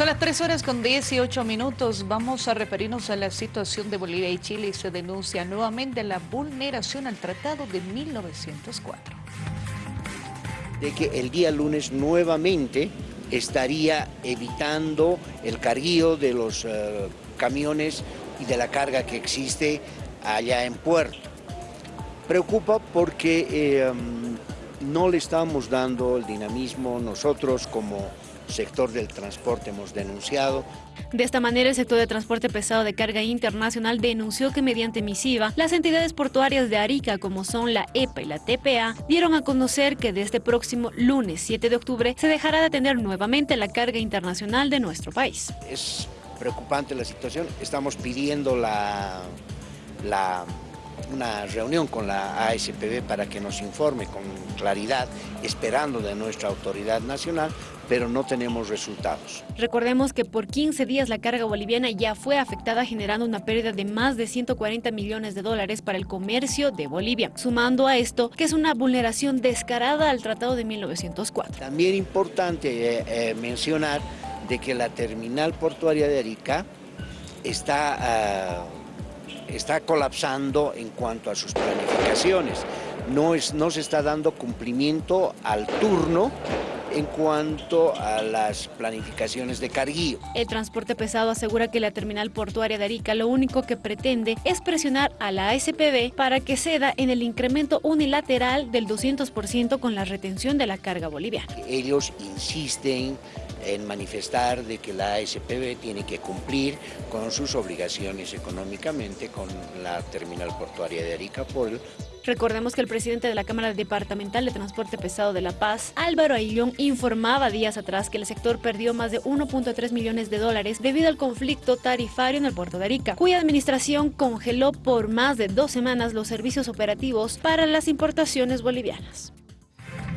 Son las 3 horas con 18 minutos. Vamos a referirnos a la situación de Bolivia y Chile y se denuncia nuevamente la vulneración al Tratado de 1904. De que el día lunes nuevamente estaría evitando el carguío de los uh, camiones y de la carga que existe allá en puerto. Preocupa porque eh, no le estamos dando el dinamismo nosotros como sector del transporte hemos denunciado. De esta manera, el sector de transporte pesado de carga internacional denunció que mediante misiva, las entidades portuarias de Arica, como son la EPA y la TPA, dieron a conocer que desde este próximo lunes 7 de octubre se dejará de atender nuevamente la carga internacional de nuestro país. Es preocupante la situación, estamos pidiendo la, la una reunión con la ASPB para que nos informe con claridad, esperando de nuestra autoridad nacional, pero no tenemos resultados. Recordemos que por 15 días la carga boliviana ya fue afectada generando una pérdida de más de 140 millones de dólares para el comercio de Bolivia, sumando a esto que es una vulneración descarada al Tratado de 1904. También importante eh, eh, mencionar de que la terminal portuaria de Arica está... Uh, está colapsando en cuanto a sus planificaciones. No, es, no se está dando cumplimiento al turno en cuanto a las planificaciones de carguío. El transporte pesado asegura que la terminal portuaria de Arica lo único que pretende es presionar a la ASPB para que ceda en el incremento unilateral del 200% con la retención de la carga boliviana. Ellos insisten en manifestar de que la ASPB tiene que cumplir con sus obligaciones económicamente con la terminal portuaria de Arica por Recordemos que el presidente de la Cámara Departamental de Transporte Pesado de La Paz, Álvaro Ayllón, informaba días atrás que el sector perdió más de 1.3 millones de dólares debido al conflicto tarifario en el puerto de Arica, cuya administración congeló por más de dos semanas los servicios operativos para las importaciones bolivianas.